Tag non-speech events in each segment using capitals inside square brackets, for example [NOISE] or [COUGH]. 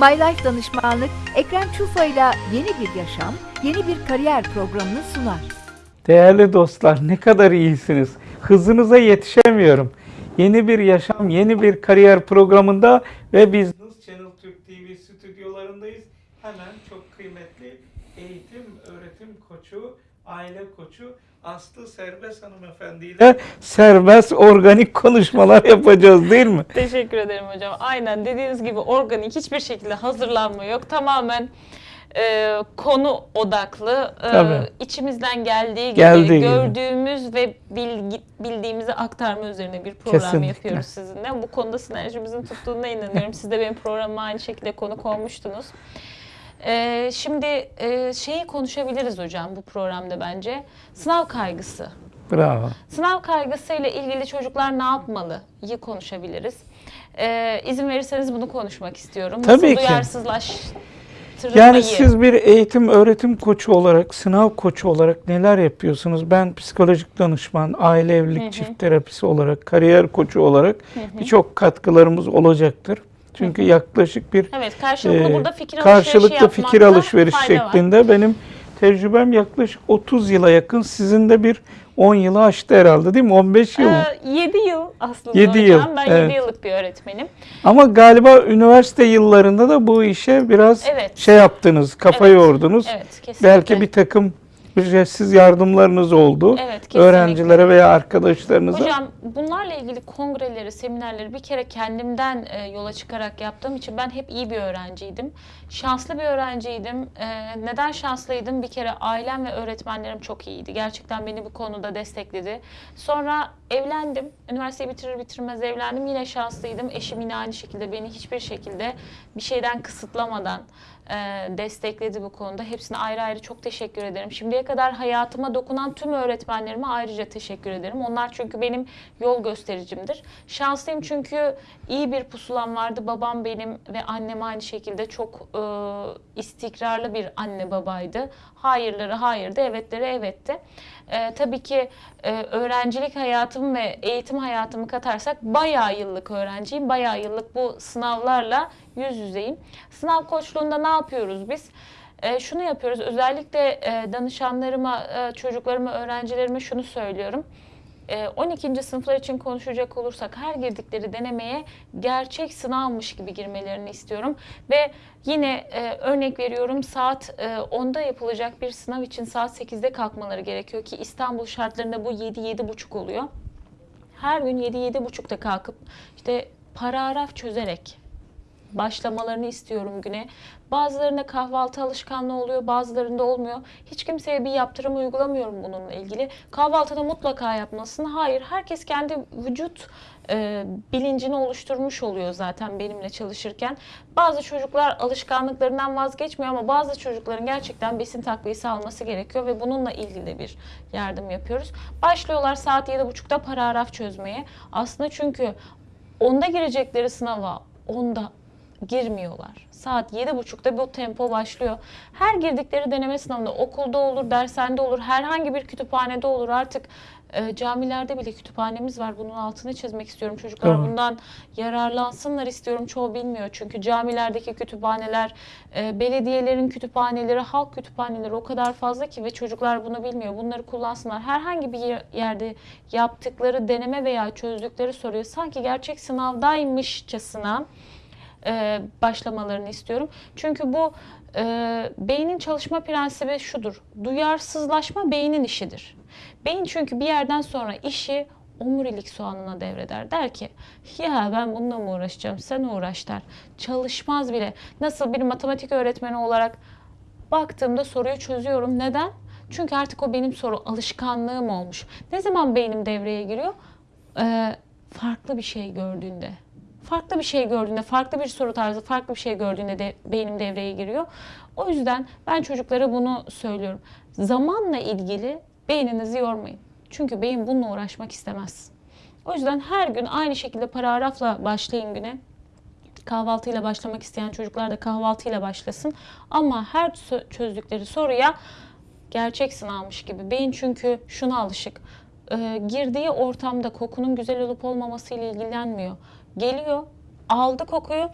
My Life Danışmanlık Ekrem Çufa ile yeni bir yaşam, yeni bir kariyer programını sunar. Değerli dostlar ne kadar iyisiniz. Hızınıza yetişemiyorum. Yeni bir yaşam, yeni bir kariyer programında ve biz Channel Türk TV stüdyolarındayız. Hemen çok kıymetli eğitim, öğretim koçu, aile koçu Aslı Serbest hanımefendi ile serbest organik konuşmalar yapacağız değil mi? [LAUGHS] Teşekkür ederim hocam. Aynen dediğiniz gibi organik hiçbir şekilde hazırlanma yok. Tamamen e, konu odaklı, e, Tabii. içimizden geldiği gibi Geldiği gibi. gördüğümüz ve bilgi, bildiğimizi aktarma üzerine bir program Kesinlikle. yapıyoruz sizinle. Bu konuda sinerjimizin tuttuğuna inanıyorum. Siz de benim programıma aynı şekilde konuk olmuştunuz. E, şimdi e, şeyi konuşabiliriz hocam bu programda bence. Sınav kaygısı. Bravo. Sınav kaygısıyla ilgili çocuklar ne yapmalı? İyi konuşabiliriz. Ee, izin verirseniz bunu konuşmak istiyorum. Tabii Nasıl ki. duyarsızlaştırılmayı? Yani siz bir eğitim öğretim koçu olarak, sınav koçu olarak neler yapıyorsunuz? Ben psikolojik danışman, aile evlilik çift terapisi olarak, kariyer koçu olarak birçok katkılarımız olacaktır. Çünkü yaklaşık bir Evet karşılıklı e, burada fikir karşılıklı fikir alışveriş fayda var. şeklinde benim tecrübem yaklaşık 30 yıla yakın. Sizin de bir 10 yılı aştı herhalde değil mi? 15 yıl mı? 7 yıl aslında Yedi hocam. yıl, Ben evet. 7 yıllık bir öğretmenim. Ama galiba üniversite yıllarında da bu işe biraz Evet. şey yaptınız, kafa Evet. yordunuz. Evet kesinlikle. Belki bir takım ücretsiz yardımlarınız oldu. Evet, kesinlikle. Öğrencilere veya arkadaşlarınıza. Hocam bunlarla ilgili kongreleri, seminerleri bir kere kendimden e, yola çıkarak yaptığım için ben hep iyi bir öğrenciydim. Şanslı bir öğrenciydim. E, neden şanslıydım? Bir kere ailem ve öğretmenlerim çok iyiydi. Gerçekten beni bu konuda destekledi. Sonra evlendim. Üniversiteyi bitirir bitirmez evlendim. Yine şanslıydım. Eşim yine aynı şekilde beni hiçbir şekilde bir şeyden kısıtlamadan e, destekledi bu konuda. Hepsine ayrı ayrı çok teşekkür ederim. Şimdiye kadar hayatıma dokunan tüm öğretmenlerime ayrıca teşekkür ederim. Onlar çünkü benim yol göstericimdir. Şanslıyım çünkü iyi bir pusulam vardı. Babam benim ve annem aynı şekilde çok e, istikrarlı bir anne babaydı. Hayırları hayırdı, evetleri evetti. E, tabii ki e, öğrencilik hayatım ve eğitim hayatımı katarsak bayağı yıllık öğrenciyim. Bayağı yıllık bu sınavlarla yüz yüzeyim. Sınav koçluğunda ne yapıyoruz biz? E, şunu yapıyoruz. Özellikle e, danışanlarıma, e, çocuklarıma, öğrencilerime şunu söylüyorum. E, 12. sınıflar için konuşacak olursak her girdikleri denemeye gerçek sınavmış gibi girmelerini istiyorum. Ve yine e, örnek veriyorum saat e, 10'da yapılacak bir sınav için saat 8'de kalkmaları gerekiyor ki İstanbul şartlarında bu 7-7.30 oluyor. Her gün 7-7.30'da kalkıp işte paragraf çözerek başlamalarını istiyorum güne. Bazılarında kahvaltı alışkanlığı oluyor, bazılarında olmuyor. Hiç kimseye bir yaptırım uygulamıyorum bununla ilgili. Kahvaltıda mutlaka yapmasın. Hayır, herkes kendi vücut e, bilincini oluşturmuş oluyor zaten benimle çalışırken. Bazı çocuklar alışkanlıklarından vazgeçmiyor ama bazı çocukların gerçekten besin takviyesi alması gerekiyor ve bununla ilgili bir yardım yapıyoruz. Başlıyorlar saat 7.30'da paragraf çözmeye. Aslında çünkü onda girecekleri sınava onda girmiyorlar. Saat 7.30'da bu tempo başlıyor. Her girdikleri deneme sınavında okulda olur, dershanede olur, herhangi bir kütüphanede olur. Artık e, camilerde bile kütüphanemiz var. Bunun altını çizmek istiyorum. Çocuklar Tamam. bundan yararlansınlar istiyorum. Çoğu bilmiyor. Çünkü camilerdeki kütüphaneler, e, belediyelerin kütüphaneleri, halk kütüphaneleri o kadar fazla ki ve çocuklar bunu bilmiyor. Bunları kullansınlar. Herhangi bir yer- yerde yaptıkları deneme veya çözdükleri soruyu sanki gerçek sınavdaymışçasına e, başlamalarını istiyorum. Çünkü bu e, beynin çalışma prensibi şudur. Duyarsızlaşma beynin işidir. Beyin çünkü bir yerden sonra işi omurilik soğanına devreder. Der ki ya ben bununla mı uğraşacağım sen uğraş der. Çalışmaz bile. Nasıl bir matematik öğretmeni olarak baktığımda soruyu çözüyorum. Neden? Çünkü artık o benim soru alışkanlığım olmuş. Ne zaman beynim devreye giriyor? Ee, farklı bir şey gördüğünde. Farklı bir şey gördüğünde, farklı bir soru tarzı, farklı bir şey gördüğünde de beynim devreye giriyor. O yüzden ben çocuklara bunu söylüyorum. Zamanla ilgili beyninizi yormayın. Çünkü beyin bununla uğraşmak istemez. O yüzden her gün aynı şekilde paragrafla başlayın güne. Kahvaltıyla başlamak isteyen çocuklar da kahvaltıyla başlasın. Ama her çözdükleri soruya gerçek sınavmış gibi. Beyin çünkü şuna alışık. Ee, girdiği ortamda kokunun güzel olup olmaması ile ilgilenmiyor. Geliyor, aldı kokuyu.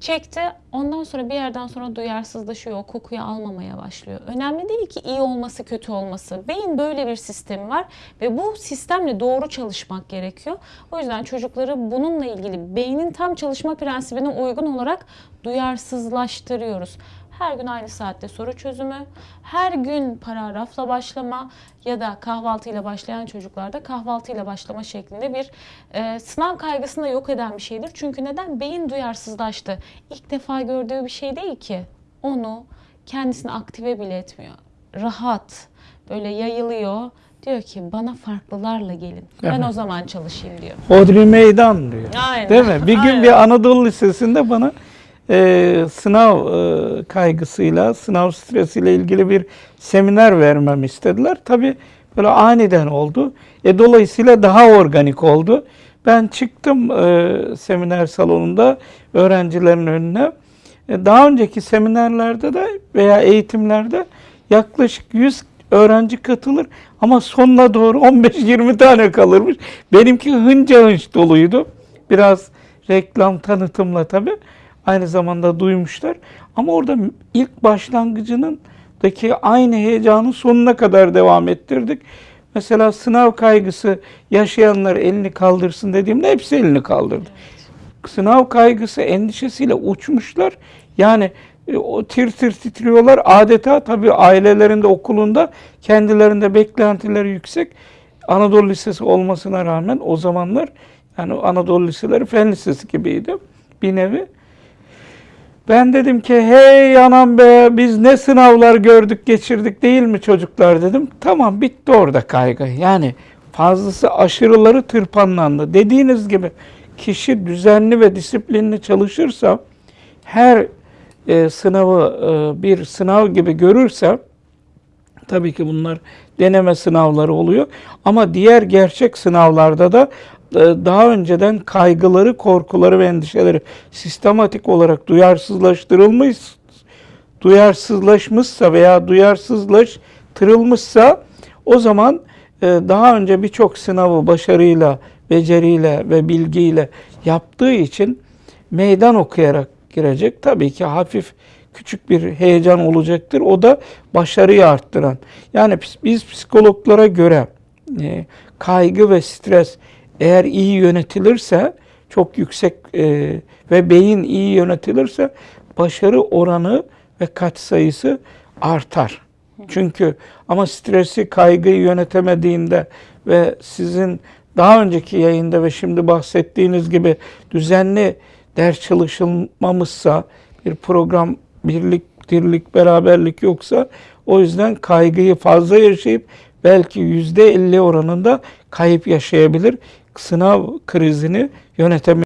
Çekti. Ondan sonra bir yerden sonra duyarsızlaşıyor. O kokuyu almamaya başlıyor. Önemli değil ki iyi olması, kötü olması. Beyin böyle bir sistemi var ve bu sistemle doğru çalışmak gerekiyor. O yüzden çocukları bununla ilgili beynin tam çalışma prensibine uygun olarak duyarsızlaştırıyoruz. Her gün aynı saatte soru çözümü, her gün paragrafla başlama ya da kahvaltıyla başlayan çocuklarda kahvaltıyla başlama şeklinde bir e, sınav kaygısını da yok eden bir şeydir. Çünkü neden? Beyin duyarsızlaştı. İlk defa gördüğü bir şey değil ki. Onu kendisini aktive bile etmiyor. Rahat, böyle yayılıyor. Diyor ki bana farklılarla gelin. Ben Evet. o zaman çalışayım diyor. Hodri meydan diyor. Aynen. Değil mi? Bir gün Aynen. bir Anadolu Lisesi'nde bana e, sınav e, kaygısıyla, sınav stresiyle ilgili bir seminer vermem istediler. Tabii böyle aniden oldu. E, dolayısıyla daha organik oldu. Ben çıktım e, seminer salonunda öğrencilerin önüne. E, daha önceki seminerlerde de veya eğitimlerde yaklaşık 100 öğrenci katılır ama sonuna doğru 15-20 tane kalırmış. Benimki hınca hınç doluydu. Biraz reklam tanıtımla tabii. Aynı zamanda duymuşlar. Ama orada ilk başlangıcının daki aynı heyecanı sonuna kadar devam ettirdik. Mesela sınav kaygısı yaşayanlar elini kaldırsın dediğimde hepsi elini kaldırdı. Sınav kaygısı endişesiyle uçmuşlar. Yani e, o tir tir titriyorlar. Adeta tabii ailelerinde, okulunda kendilerinde beklentileri yüksek. Anadolu Lisesi olmasına rağmen o zamanlar yani Anadolu Liseleri Fen Lisesi gibiydi bir nevi. Ben dedim ki hey anam be biz ne sınavlar gördük geçirdik değil mi çocuklar dedim. Tamam bitti orada kaygı. Yani fazlası aşırıları tırpanlandı. Dediğiniz gibi kişi düzenli ve disiplinli çalışırsa her e, sınavı e, bir sınav gibi görürse Tabii ki bunlar deneme sınavları oluyor. Ama diğer gerçek sınavlarda da daha önceden kaygıları, korkuları ve endişeleri sistematik olarak duyarsızlaştırılmış, duyarsızlaşmışsa veya duyarsızlaştırılmışsa o zaman e, daha önce birçok sınavı başarıyla, beceriyle ve bilgiyle yaptığı için meydan okuyarak girecek. Tabii ki hafif küçük bir heyecan olacaktır. O da başarıyı arttıran. Yani biz- biz psikologlara göre e, kaygı ve stres eğer iyi yönetilirse çok yüksek e, ve beyin iyi yönetilirse başarı oranı ve katsayısı artar. Çünkü ama stresi, kaygıyı yönetemediğinde ve sizin daha önceki yayında ve şimdi bahsettiğiniz gibi düzenli ders çalışılmamışsa, bir program birlik, dirlik, beraberlik yoksa o yüzden kaygıyı fazla yaşayıp belki yüzde elli oranında kayıp yaşayabilir. Sınav krizini yönetemiyor.